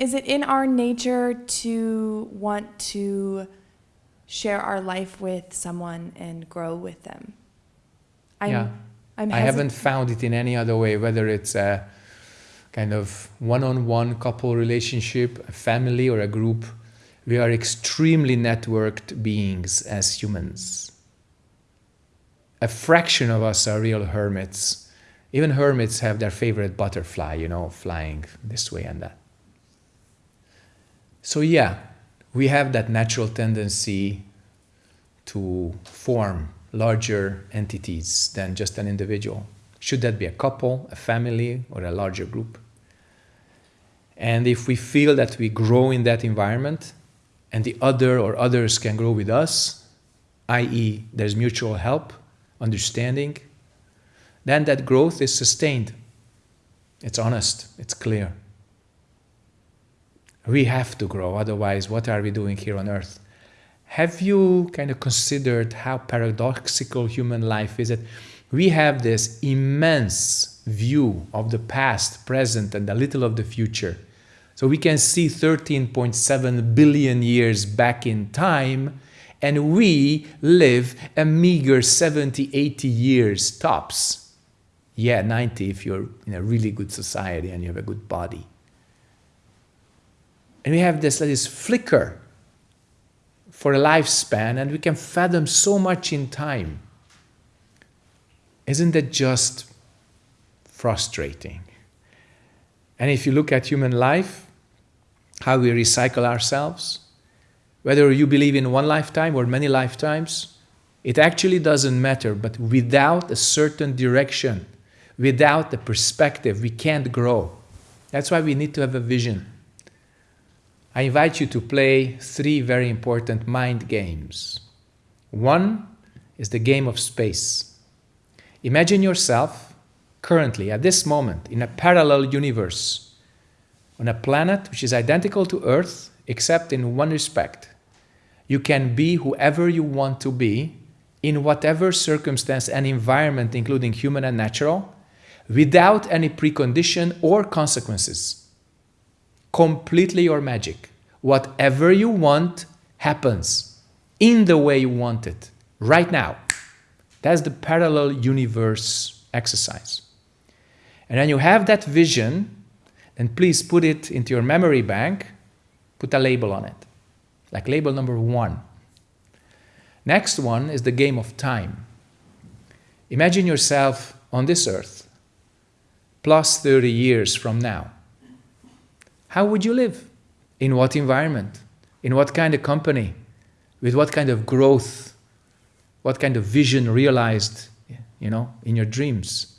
is it in our nature to want to share our life with someone and grow with them? I'm, yeah. I'm I haven't found it in any other way, whether it's a kind of one-on-one couple relationship, a family or a group. We are extremely networked beings as humans. A fraction of us are real hermits. Even hermits have their favorite butterfly, you know, flying this way and that. So yeah, we have that natural tendency to form larger entities than just an individual. Should that be a couple, a family, or a larger group? And if we feel that we grow in that environment and the other or others can grow with us, i.e. there's mutual help, understanding, then that growth is sustained. It's honest, it's clear. We have to grow, otherwise what are we doing here on earth? Have you kind of considered how paradoxical human life is? That we have this immense view of the past, present, and a little of the future. So we can see 13.7 billion years back in time, and we live a meager 70, 80 years tops. Yeah, 90 if you're in a really good society and you have a good body. And we have this, this flicker for a lifespan and we can fathom so much in time. Isn't that just frustrating? And if you look at human life, how we recycle ourselves, whether you believe in one lifetime or many lifetimes, it actually doesn't matter, but without a certain direction, without the perspective, we can't grow. That's why we need to have a vision. I invite you to play three very important mind games. One is the game of space. Imagine yourself currently, at this moment, in a parallel universe, on a planet which is identical to Earth, except in one respect. You can be whoever you want to be, in whatever circumstance and environment, including human and natural, without any precondition or consequences completely your magic. Whatever you want happens in the way you want it, right now. That's the parallel universe exercise. And when you have that vision, then please put it into your memory bank, put a label on it, like label number one. Next one is the game of time. Imagine yourself on this earth, plus 30 years from now how would you live? In what environment? In what kind of company? With what kind of growth? What kind of vision realized, you know, in your dreams?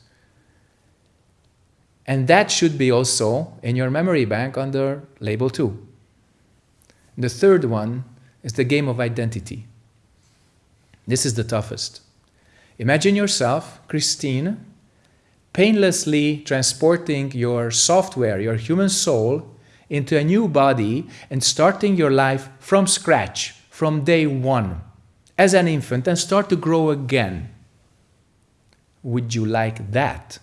And that should be also in your memory bank under label two. The third one is the game of identity. This is the toughest. Imagine yourself, Christine, painlessly transporting your software, your human soul, into a new body and starting your life from scratch, from day one, as an infant and start to grow again. Would you like that?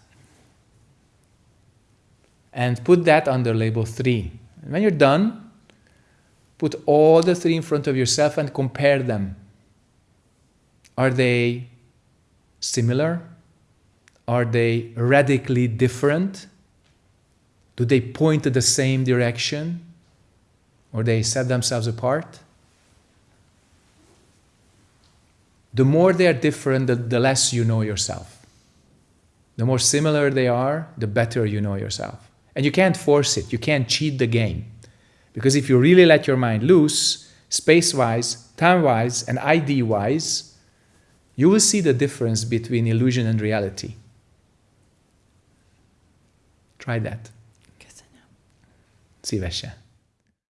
And put that under label three. And when you're done, put all the three in front of yourself and compare them. Are they similar? Are they radically different? Do they point to the same direction? Or they set themselves apart? The more they are different, the, the less you know yourself. The more similar they are, the better you know yourself. And you can't force it. You can't cheat the game. Because if you really let your mind loose, space-wise, time-wise, and ID-wise, you will see the difference between illusion and reality. Try that. Szívesen.